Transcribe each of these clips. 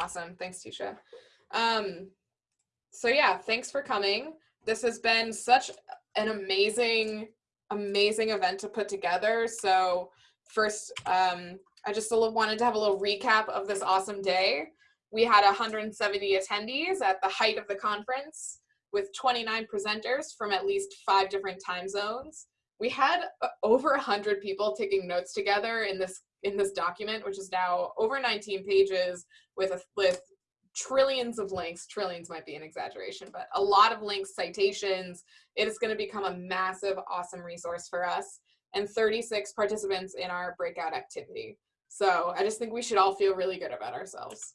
Awesome. Thanks, Tisha. Um, so yeah, thanks for coming. This has been such an amazing, amazing event to put together. So first, um, I just wanted to have a little recap of this awesome day. We had 170 attendees at the height of the conference with 29 presenters from at least five different time zones. We had uh, over 100 people taking notes together in this in this document, which is now over 19 pages with a, with trillions of links. Trillions might be an exaggeration, but a lot of links, citations. It is going to become a massive, awesome resource for us and 36 participants in our breakout activity. So I just think we should all feel really good about ourselves.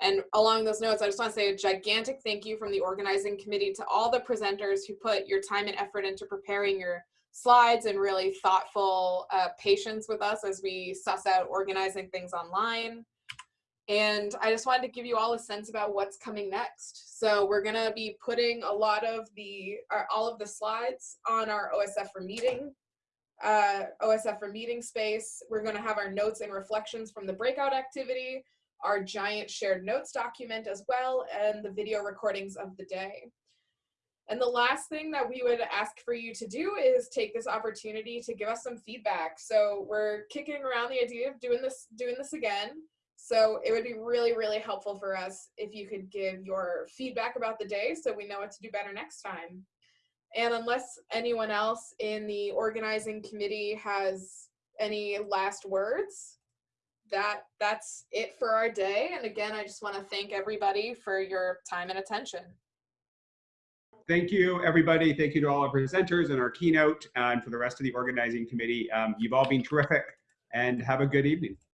And along those notes, I just want to say a gigantic thank you from the organizing committee to all the presenters who put your time and effort into preparing your slides and really thoughtful uh, patience with us as we suss out organizing things online. And I just wanted to give you all a sense about what's coming next. So we're gonna be putting a lot of the, uh, all of the slides on our OSF for meeting, uh, OSF for meeting space. We're gonna have our notes and reflections from the breakout activity, our giant shared notes document as well, and the video recordings of the day. And the last thing that we would ask for you to do is take this opportunity to give us some feedback. So we're kicking around the idea of doing this, doing this again. So it would be really, really helpful for us if you could give your feedback about the day so we know what to do better next time. And unless anyone else in the organizing committee has any last words, that that's it for our day. And again, I just want to thank everybody for your time and attention. Thank you, everybody. Thank you to all our presenters and our keynote and for the rest of the organizing committee. Um, you've all been terrific and have a good evening.